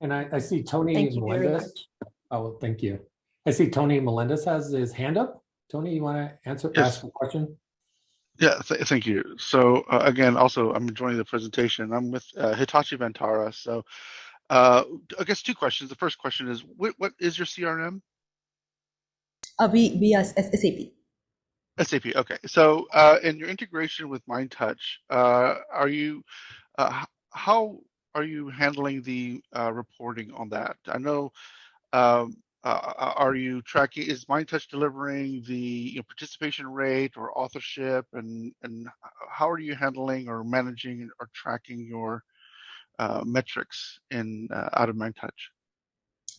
S1: And I, I see Tony
S5: Thank you very
S1: Melendez.
S5: much.
S1: Oh, thank you. I see Tony Melendez has his hand up. Tony, you want to answer,
S6: Yes.
S1: ask a question?
S6: Yeah, th- thank you. So uh, again, also I'm enjoying the presentation. I'm with uh, Hitachi Vantara. So uh, I guess two questions. The first question is, what, what is your CRM?
S2: Uh, we we are S- sap
S6: SAP. Okay. So uh, in your integration with MindTouch, uh, are you uh, how are you handling the uh, reporting on that? I know. Um, uh, are you tracking? Is MindTouch delivering the you know, participation rate or authorship, and and how are you handling or managing or tracking your uh, metrics in uh, out of MindTouch?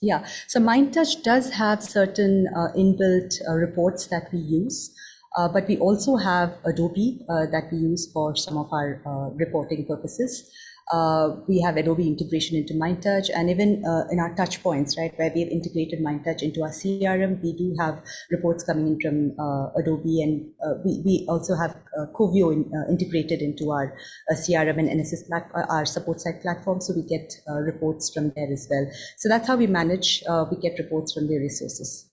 S2: Yeah, so MindTouch does have certain uh, inbuilt uh, reports that we use, uh, but we also have Adobe uh, that we use for some of our uh, reporting purposes. Uh, we have Adobe integration into MindTouch, and even uh, in our touch points, right, where we have integrated MindTouch into our CRM, we do have reports coming in from uh, Adobe, and uh, we, we also have uh, Coveo in, uh, integrated into our CRM and NSS plat- our support side platform, so we get reports from there as well. So that's how we manage. We get reports from various sources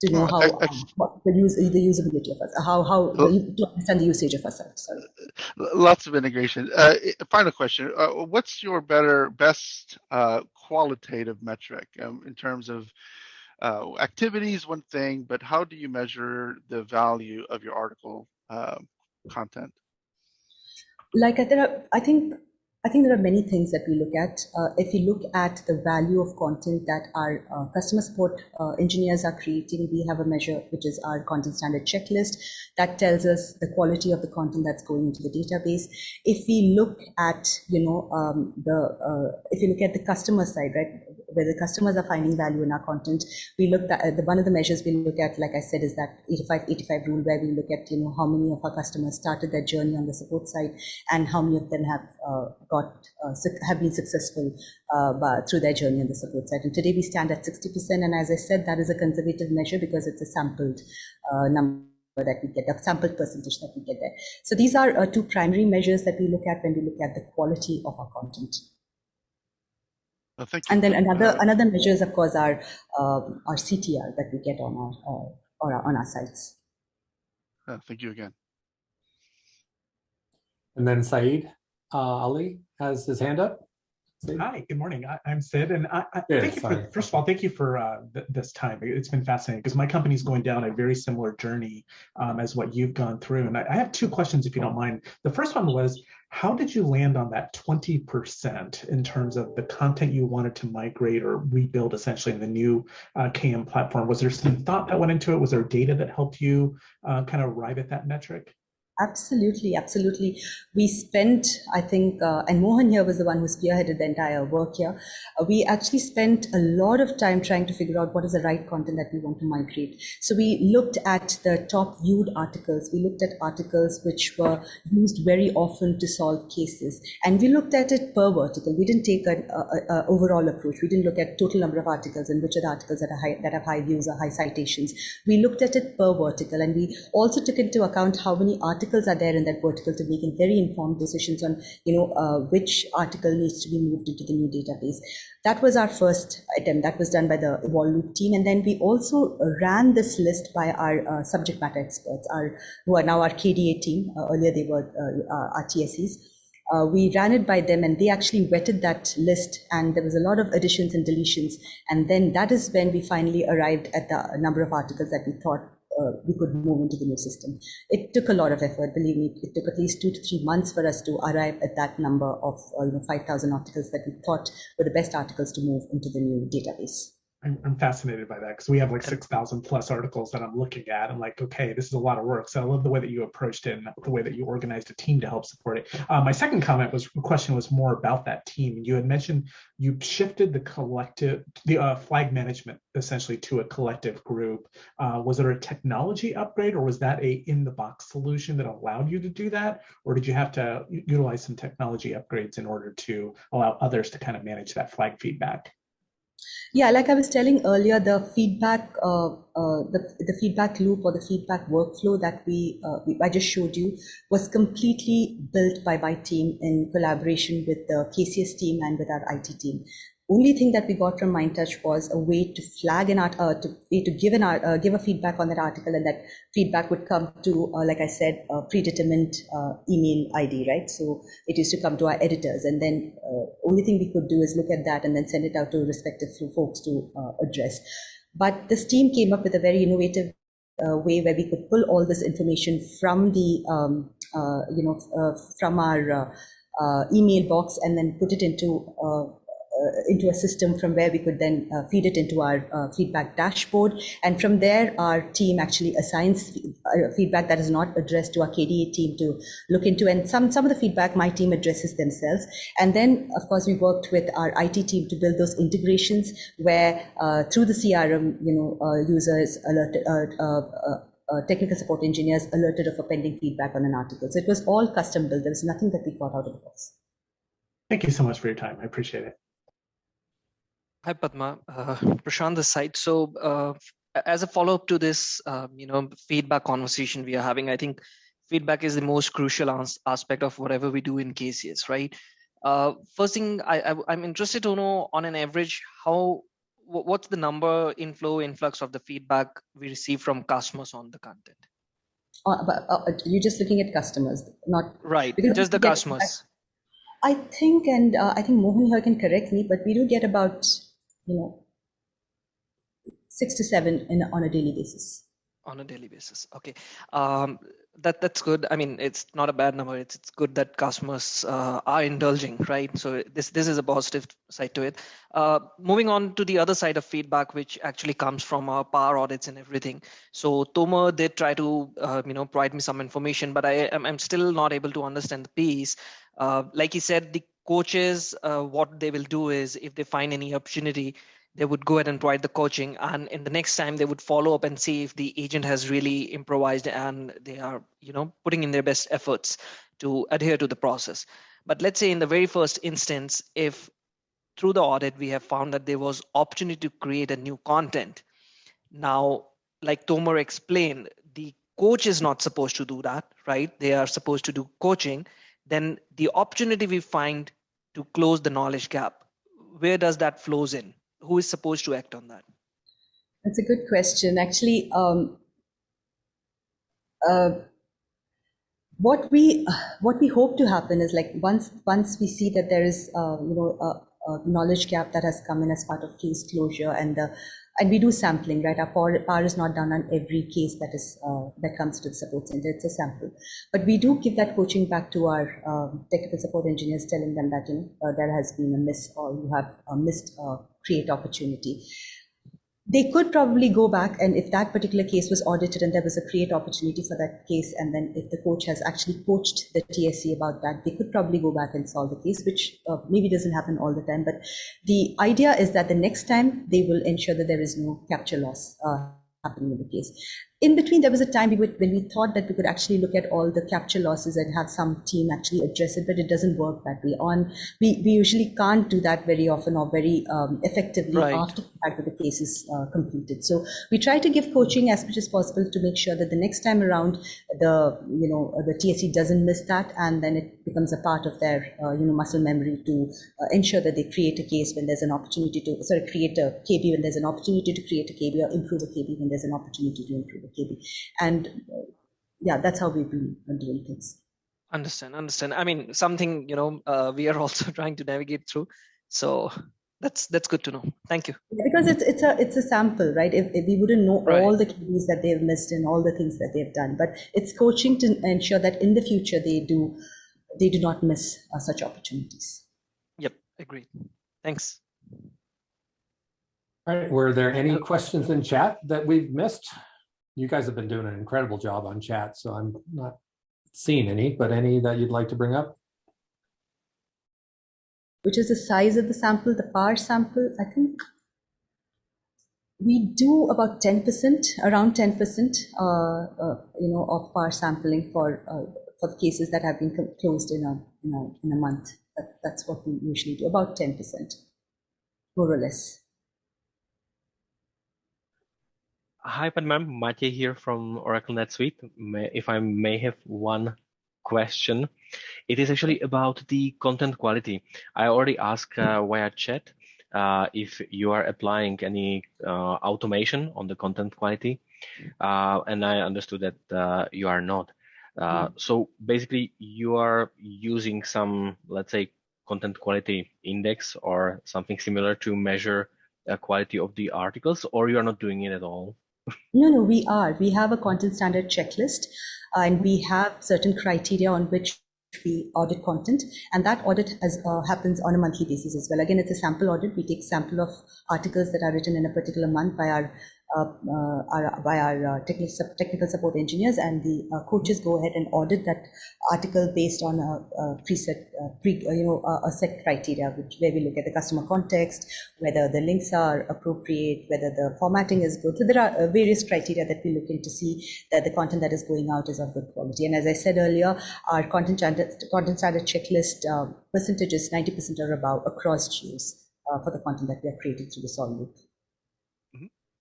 S2: to know
S6: Uh,
S2: how um, the use the usability of us, how how
S6: Well-
S2: to understand the usage of us. Sorry.
S6: Lots of integration. Uh, final question: uh, What's your better, best uh, qualitative metric um, in terms of uh, activities? One thing, but how do you measure the value of your article uh, content?
S2: like i think i think there are many things that we look at. Uh, if you look at the value of content that our uh, customer support uh, engineers are creating we have a measure which is our content standard checklist. That tells us the quality of the content that's going into the database. If we look at you know um, the uh, if you look at the customer side right where the customers are finding value in our content we looked at the one of the measures we look at like i said is that 85 85 rule where we look at you know how many of our customers started their journey on the support side and how many of them have uh, got uh, have been successful uh, by, through their journey on the support side. And today we stand at 60%, and as I said, that is a conservative measure because it's a sampled uh, number that we get, a sampled percentage that we get there. So these are uh, two primary measures that we look at when we look at the quality of our content.
S6: Uh, thank you.
S2: And then another
S6: Uh,
S2: another measures, of course, are um, our CTR that we get on our uh, or on our sites.
S6: uh, thank you again.
S1: And then Saeed uh, Ali has his hand up.
S7: Hi, good morning. I, I'm Sid, and I, I
S1: Sid,
S7: thank you for, first of all, thank you for uh, th- this time. It's been fascinating because my company's going down a very similar journey um, as what you've gone through. And I, I have two questions, if you don't mind. The first one was, how did you land on that 20% in terms of the content you wanted to migrate or rebuild essentially in the new uh, KM platform? Was there some thought that went into it? Was there data that helped you uh, kind of arrive at that metric?
S2: Absolutely, absolutely. We spent, I think, uh, and Mohan here was the one who spearheaded the entire work here. Uh, we actually spent a lot of time trying to figure out what is the right content that we want to migrate. So we looked at the top viewed articles. We looked at articles which were used very often to solve cases, and we looked at it per vertical. We didn't take an a, a, overall approach. We didn't look at total number of articles and which are the articles that are high, that have high views or high citations. We looked at it per vertical, and we also took into account how many articles are there in that vertical to make very informed decisions on you know uh, which article needs to be moved into the new database. That was our first attempt. That was done by the Evolve Loop team, and then we also ran this list by our uh, subject matter experts, our who are now our KDA team. Uh, earlier they were uh, our TSEs. Uh, we ran it by them and they actually vetted that list and there was a lot of additions and deletions and then that is when we finally arrived at the number of articles that we thought uh, we could move into the new system. It took a lot of effort believe me. It took at least two to three months for us to arrive at that number of uh, you know 5000 articles that we thought were the best articles to move into the new database
S7: I'm, I'm fascinated by that because we have like 6,000 plus articles that I'm looking at. I'm like, okay, this is a lot of work. So I love the way that you approached it and the way that you organized a team to help support it. Uh, my second comment was question was more about that team. You had mentioned you shifted the collective, the uh, flag management essentially to a collective group. Uh, was there a technology upgrade or was that a in the box solution that allowed you to do that? Or did you have to utilize some technology upgrades in order to allow others to kind of manage that flag feedback?
S2: Yeah, like I was telling earlier, the feedback, uh, uh, the, the feedback loop or the feedback workflow that we, uh, we, I just showed you was completely built by my team in collaboration with the KCS team and with our IT team only thing that we got from MindTouch was a way to flag an art, uh, to way to give an art, uh, give a feedback on that article, and that feedback would come to, uh, like I said, a predetermined uh, email ID, right? So it used to come to our editors, and then uh, only thing we could do is look at that and then send it out to respective folks to uh, address. But this team came up with a very innovative way where we could pull all this information from the, um, you know, from our email box and then put it into Uh, into a system from where we could then uh, feed it into our uh, feedback dashboard. And from there, our team actually assigns uh, feedback that is not addressed to our KDA team to look into. And some, some of the feedback my team addresses themselves. And then, of course, we worked with our IT team to build those integrations where uh, through the CRM, you know, users uh, technical support engineers alerted of a pending feedback on an article. So it was all custom built. There was nothing that we got out of the box.
S7: Thank you so much for your time. I appreciate it.
S8: Hi, Padma. Uh, Prashant this side. So uh, as a follow-up to this, um, you know, feedback conversation we are having, I think feedback is the most crucial as aspect of whatever we do in KCS, right? Uh, first thing, I, I, am interested to know on an average, how what's the number inflow influx of the feedback we receive from customers on the content?
S2: Uh, but uh, you're just looking at customers, not
S8: right. Just the customers.
S2: I think, and uh, I think Mohan here can correct me, but we do get about you know, six to seven in, on a daily basis.
S8: On a daily basis, okay. Um, that that's good. I mean, it's not a bad number. It's it's good that customers uh, are indulging, right? So this this is a positive side to it. Uh, moving on to the other side of feedback, which actually comes from our power audits and everything. So Tomer did try to uh, you know provide me some information, but I am I'm still not able to understand the piece. Uh, like he said, the coaches, uh, what they will do is if they find any opportunity, they would go ahead and provide the coaching. And in the next time, they would follow up and see if the agent has really improvised and they are, you know, putting in their best efforts to adhere to the process. But let's say in the very first instance, if through the audit we have found that there was opportunity to create a new content. Now, like Tomer explained, the coach is not supposed to do that, right? They are supposed to do coaching. Then the opportunity we find to close the knowledge gap. Where does that flows in? Who is supposed to act on that?
S2: That's a good question. Actually um, uh, what we what we hope to happen is like once once we see that there is uh, you know a, a, knowledge gap that has come in as part of case closure and the and we do sampling, right? Our power, power is not done on every case that is uh, that comes to the support center. It's a sample, but we do give that coaching back to our um, technical support engineers, telling them that you know uh, there has been a miss or you have a missed uh, create opportunity they could probably go back and if that particular case was audited and there was a create opportunity for that case and then if the coach has actually coached the TSE about that they could probably go back and solve the case which uh, maybe doesn't happen all the time. But the idea is that the next time they will ensure that there is no capture loss uh, happening in the case in between, there was a time we would, when we thought that we could actually look at all the capture losses and have some team actually address it, but it doesn't work that way. On we, we usually can't do that very often or very um, effectively right. after the case is uh, completed. So we try to give coaching as much as possible to make sure that the next time around, the you know the TSE doesn't miss that, and then it becomes a part of their uh, you know muscle memory to uh, ensure that they create a case when there's an opportunity to sort of create a KB when there's an opportunity to create a KB or improve a KB when there's an opportunity to improve KB. And uh, yeah, that's how we've been doing things.
S8: Understand, understand. I mean, something you know uh, we are also trying to navigate through. So that's that's good to know. Thank you.
S2: Because it's it's a it's a sample, right? If, if we wouldn't know right. all the keys that they've missed and all the things that they've done, but it's coaching to ensure that in the future they do they do not miss uh, such opportunities.
S8: Yep, agreed. Thanks.
S1: All right, were there any questions in chat that we've missed? You guys have been doing an incredible job on chat, so I'm not seeing any, but any that you'd like to bring up?
S2: Which is the size of the sample, the power sample, I think we do about 10%, around 10%, uh, uh, you know, of power sampling for uh, for the cases that have been closed in a, in a, in a month. That, that's what we usually do, about 10%, more or less.
S9: Hi, Padma. Matej here from Oracle NetSuite. If I may have one question, it is actually about the content quality. I already asked uh, via chat uh, if you are applying any uh, automation on the content quality, uh, and I understood that uh, you are not. Uh, mm. So basically, you are using some, let's say, content quality index or something similar to measure the quality of the articles, or you are not doing it at all.
S2: No, no, we are. We have a content standard checklist uh, and we have certain criteria on which we audit content and that audit has, uh, happens on a monthly basis as well. Again, it's a sample audit. We take sample of articles that are written in a particular month by our our, by our uh, technical, technical support engineers and the coaches go ahead and audit that article based on a, a preset, pre, you know, a, set criteria, which where we look at the customer context, whether the links are appropriate, whether the formatting is good. So there are various criteria that we look into see that the content that is going out is of good quality. And as I said earlier, our content standard, content standard checklist uh, percentage is 90% or above across geos uh, for the content that we are creating through the loop.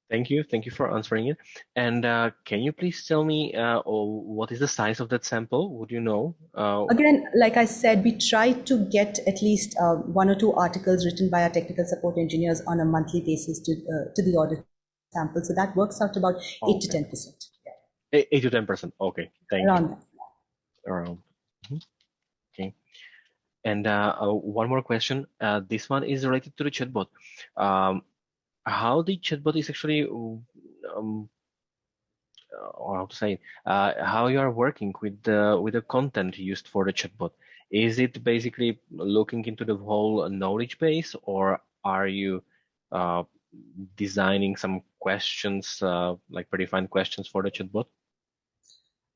S9: Thank you. Thank you for answering it. And uh, can you please tell me uh, oh, what is the size of that sample? Would you know? Uh,
S2: Again, like I said, we try to get at least uh, one or two articles written by our technical support engineers on a monthly basis to uh, to the audit sample. So that works out about okay. eight to ten percent.
S9: Yeah. Eight to ten percent. Okay. Thank
S2: Around
S9: you. That. Around. Mm -hmm. Okay. And uh, one more question. this one is related to the chatbot. Um, how the chatbot is actually um, or how to say uh, how you are working with the with the content used for the chatbot? Is it basically looking into the whole knowledge base or are you uh, designing some questions uh, like predefined questions for the chatbot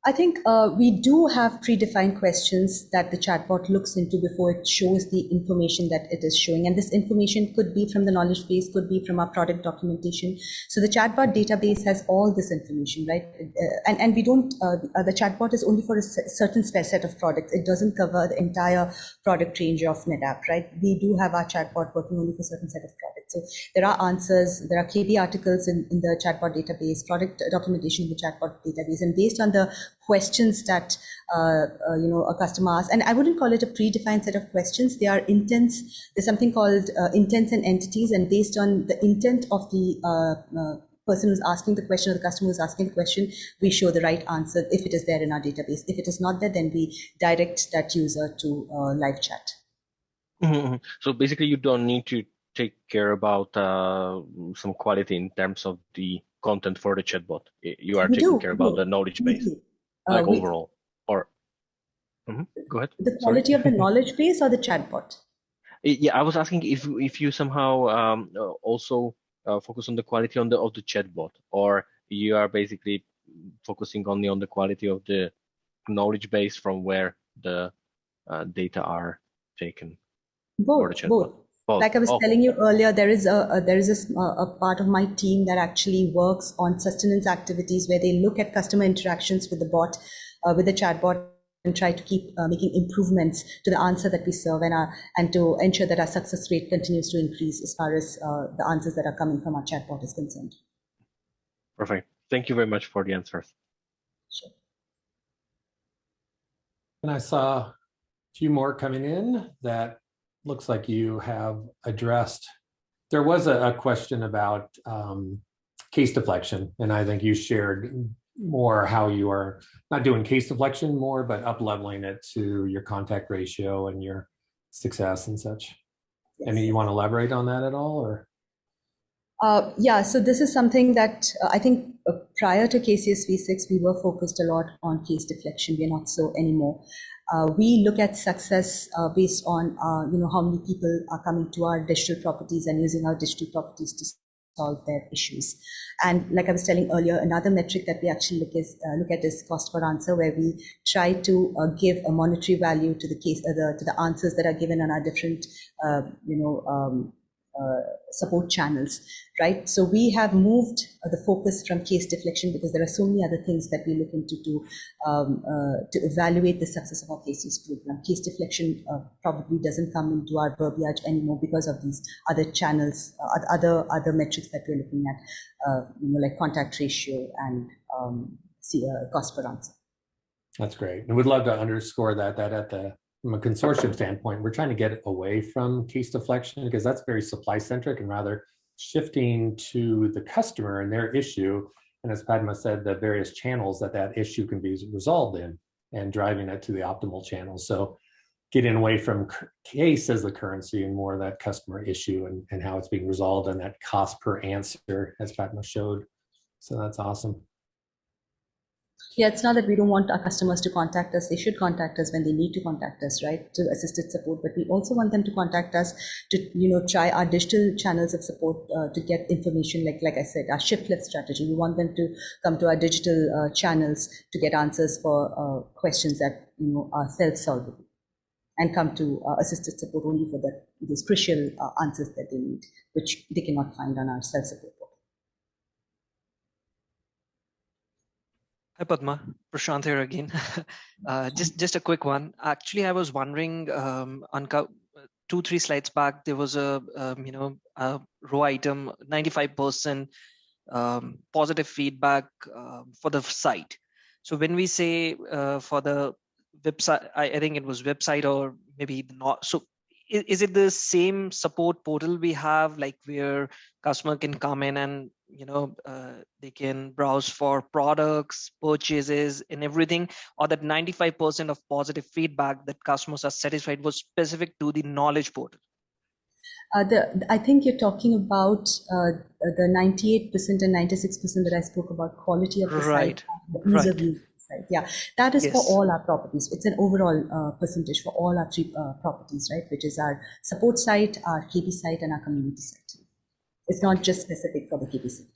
S2: I think uh, we do have predefined questions that the chatbot looks into before it shows the information that it is showing. And this information could be from the knowledge base, could be from our product documentation. So the chatbot database has all this information, right? Uh, and, and we don't, uh, uh the chatbot is only for a certain set of products. It doesn't cover the entire product range of NetApp, right? We do have our chatbot working only for a certain set of products. So there are answers, there are KB articles in, in the chatbot database, product documentation in the chatbot database. And based on the questions that uh, uh, you know a customer asks. And I wouldn't call it a predefined set of questions. They are intents. There's something called uh, intents and entities, and based on the intent of the uh, uh, person who's asking the question or the customer who's asking the question, we show the right answer if it is there in our database. If it is not there, then we direct that user to uh, live chat.
S9: Mm -hmm. So basically, you don't need to take care about some quality in terms of the content for the chatbot. You are we taking do. care about the knowledge base like uh, overall or mm -hmm. go ahead
S2: the quality Sorry. of the knowledge base or the chatbot
S9: yeah i was asking if if you somehow um, uh, also uh, focus on the quality on the of the chatbot or you are basically focusing only on the quality of the knowledge base from where the uh, data are taken
S2: both both both. Like I was oh. telling you earlier, there is a, a there is a, a, part of my team that actually works on sustenance activities where they look at customer interactions with the bot, uh, with the chatbot, and try to keep uh, making improvements to the answer that we serve and, our, and to ensure that our success rate continues to increase as far as uh, the answers that are coming from our chatbot is concerned.
S9: Perfect. Thank you very much for the answers.
S2: Sure.
S1: And I saw a few more coming in that looks like you have addressed. There was a, a question about um, case deflection, and I think you shared more how you are not doing case deflection more, but up leveling it to your contact ratio and your success and such. Yes. I mean, you want to elaborate on that at all, or?
S2: Uh, yeah, so this is something that uh, I think uh, prior to KCS V6, we were focused a lot on case deflection. We're not so anymore. Uh, we look at success based on you know how many people are coming to our digital properties and using our digital properties to solve their issues. And like I was telling earlier, another metric that we actually look is look at is cost per answer, where we try to give a monetary value to the case, the, to the answers that are given on our different, you know, um, support channels, right? So we have moved uh, the focus from case deflection because there are so many other things that we look into to um, uh, to evaluate the success of our cases program. Case deflection uh, probably doesn't come into our verbiage anymore because of these other channels, uh, other other metrics that we're looking at, uh, you know, like contact ratio and um, see, cost per answer.
S1: That's great. And we'd love to underscore that that at the from a consortium standpoint, we're trying to get away from case deflection because that's very supply centric and rather shifting to the customer and their issue. And as Padma said, the various channels that that issue can be resolved in and driving it to the optimal channel. So getting away from case as the currency and more that customer issue and, and how it's being resolved and that cost per answer as Padma showed. So that's awesome.
S2: Yeah, it's not that we don't want our customers to contact us. They should contact us when they need to contact us, right, to assisted support. But we also want them to contact us to, you know, try our digital channels of support uh, to get information. Like, like I said, our shift left strategy. We want them to come to our digital uh, channels to get answers for uh, questions that you know are self-solvable, and come to uh, assisted support only for the those crucial uh, answers that they need, which they cannot find on our self-support.
S8: Hi Padma, Prashant here again. uh, just just a quick one. Actually, I was wondering um, on two three slides back there was a um, you know a row item 95% um, positive feedback uh, for the site. So when we say uh, for the website, I, I, think it was website or maybe not. So is, is it the same support portal we have, like where customer can come in and you know uh, they can browse for products purchases and everything or that 95% of positive feedback that customers are satisfied was specific to the knowledge portal
S2: uh, the, I think you're talking about uh, the 98% and 96% that I spoke about quality of the
S8: right.
S2: site, the ease
S8: right.
S2: of use. Site. Yeah, that is yes. for all our properties. It's an overall uh, percentage for all our three uh, properties, right? Which is our support site, our KB site, and our community site. It's not just specific for the KPC.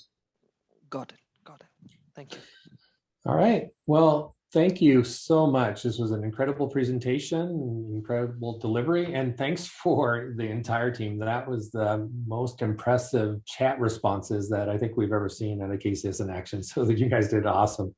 S8: Got it. Got it. Thank you.
S1: All right. Well, thank you so much. This was an incredible presentation, incredible delivery, and thanks for the entire team. That was the most impressive chat responses that I think we've ever seen in a KCS in action. So that you guys did awesome.